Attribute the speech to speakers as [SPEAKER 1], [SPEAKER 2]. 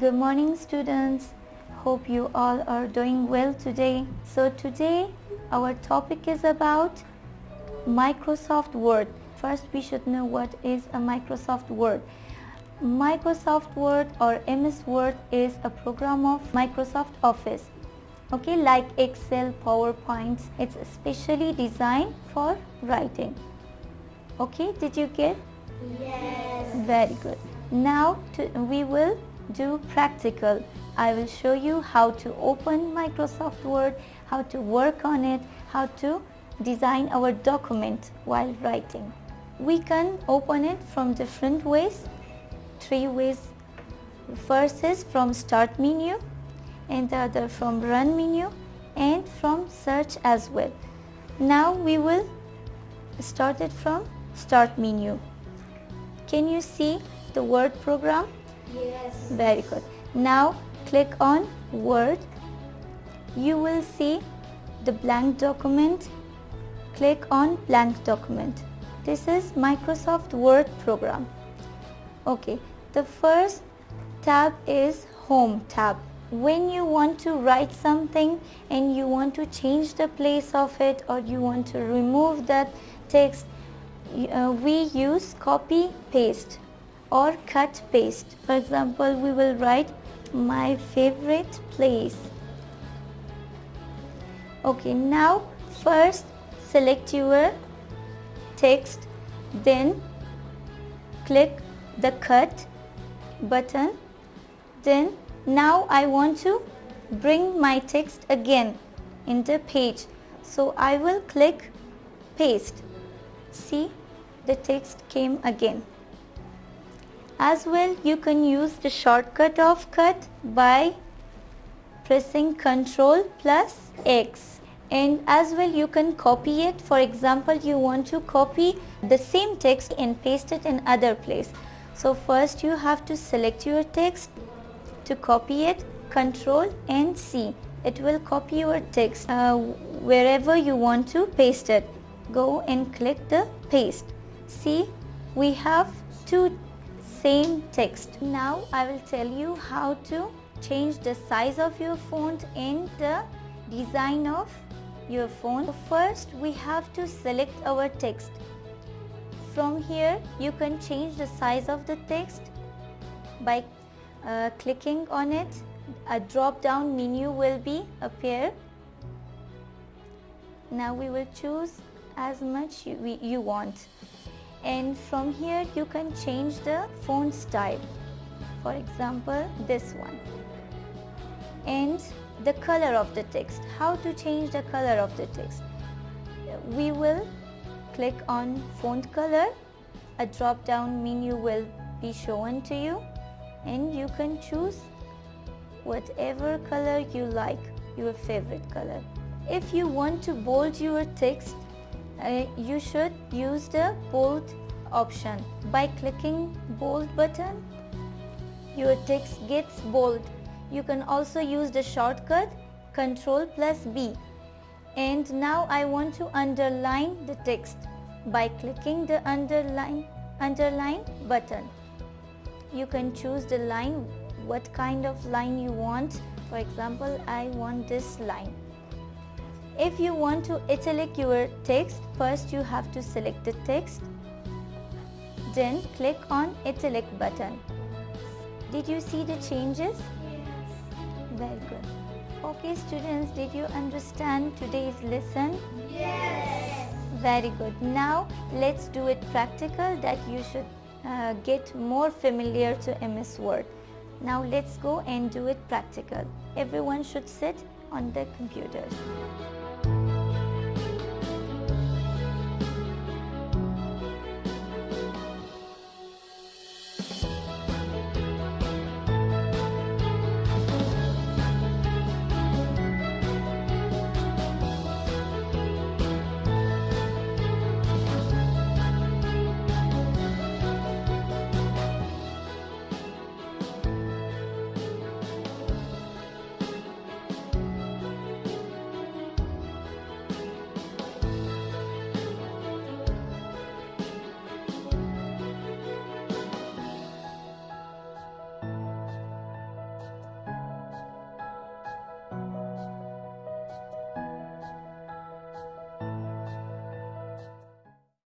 [SPEAKER 1] Good morning students. Hope you all are doing well today. So today our topic is about Microsoft Word. First we should know what is a Microsoft Word. Microsoft Word or MS Word is a program of Microsoft Office. Okay, like Excel, PowerPoint, it's specially designed for writing. Okay, did you get?
[SPEAKER 2] Yes.
[SPEAKER 1] Very good. Now to, we will do practical. I will show you how to open Microsoft Word, how to work on it, how to design our document while writing. We can open it from different ways, three ways. First is from start menu and the other from run menu and from search as well. Now we will start it from start menu. Can you see the word program?
[SPEAKER 2] Yes.
[SPEAKER 1] Very good. Now click on Word. You will see the blank document. Click on blank document. This is Microsoft Word program. Okay, the first tab is Home tab. When you want to write something and you want to change the place of it or you want to remove that text, uh, we use copy paste or cut paste. For example, we will write my favorite place. Okay, now first select your text, then click the cut button. Then now I want to bring my text again in the page. So I will click paste. See the text came again. As well you can use the shortcut of cut by pressing Ctrl plus X. And as well you can copy it. For example you want to copy the same text and paste it in other place. So first you have to select your text to copy it Ctrl and C. It will copy your text uh, wherever you want to paste it. Go and click the paste. See we have two same text. Now I will tell you how to change the size of your font and the design of your font. First we have to select our text. From here you can change the size of the text by uh, clicking on it. A drop down menu will be appear. Now we will choose as much you, we, you want and from here you can change the font style. For example this one. And the color of the text. How to change the color of the text? We will click on font color. A drop down menu will be shown to you. And you can choose whatever color you like your favorite color. If you want to bold your text uh, you should use the bold option. By clicking bold button your text gets bold. You can also use the shortcut control plus B. And now I want to underline the text by clicking the underline underline button. You can choose the line what kind of line you want. For example I want this line if you want to italic your text first you have to select the text. Then click on italic button. Did you see the changes? Yes. very good. Okay students did you understand today's lesson?
[SPEAKER 2] Yes.
[SPEAKER 1] very good. Now let's do it practical that you should uh, get more familiar to MS Word. Now let's go and do it practical. Everyone should sit on their computers